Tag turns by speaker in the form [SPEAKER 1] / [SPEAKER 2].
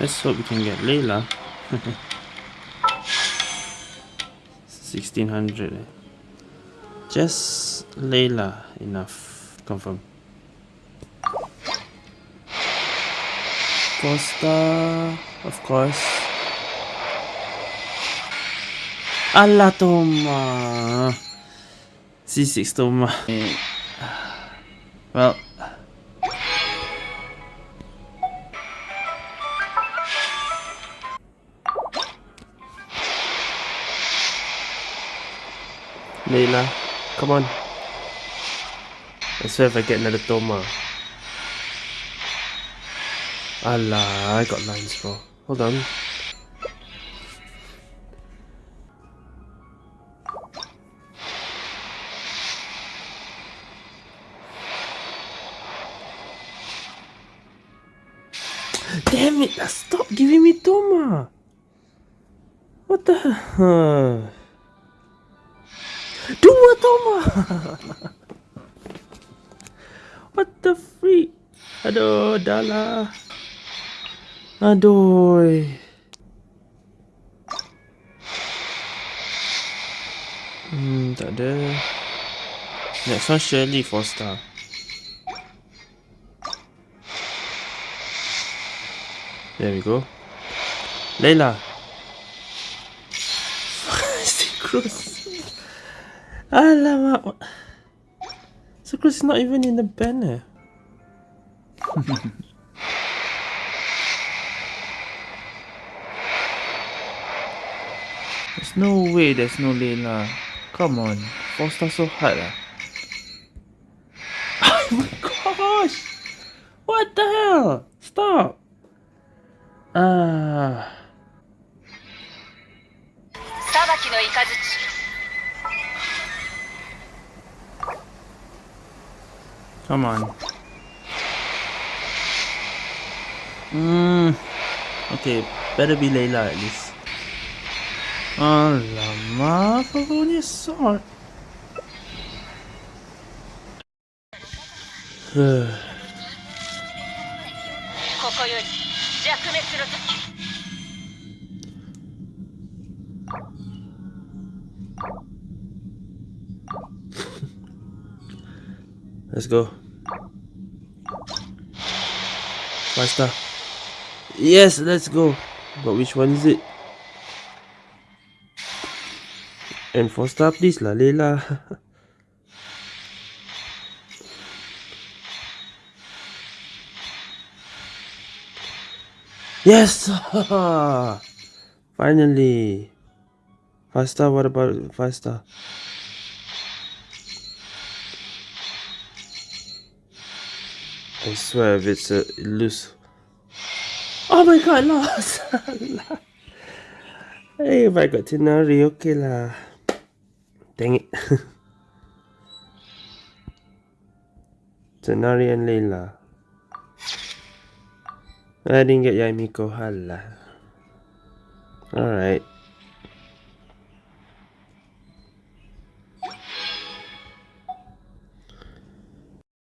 [SPEAKER 1] Let's hope we can get Layla. 1600 eh? Just Layla enough. Confirm. Costa, of course. Allah Thoma. C6 Thoma. Well, Layla, come on. I swear if I get another Thoma. Allah, I got lines, bro. Hold on. Damn it! Stop giving me Thoma! What the hell? Dua Thoma! what the freak? Aduh, dah lah. Aduh. Hmm, tak. Next one surely 4 star. There we go. Layla. Sucrose. Alamak. Sucrose is not even in the banner.
[SPEAKER 2] there's no way there's no Layla. Come on. Four star so hard ah.
[SPEAKER 1] oh my gosh! What the hell? Stop! Ah. Come on. Hmm. Okay, better be Layla at least. Alamak, for only a sword. Let's go. Five star. Yes, let's go. But which one is it? And four star please lah, Layla. Yes! Finally! 5 star, what about 5 star? I swear if it's a loose. Oh my god, lost! hey, if I got Tighnari, okay lah. Dang it. Tighnari and Layla. I didn't get Yamiko Hala. Alright.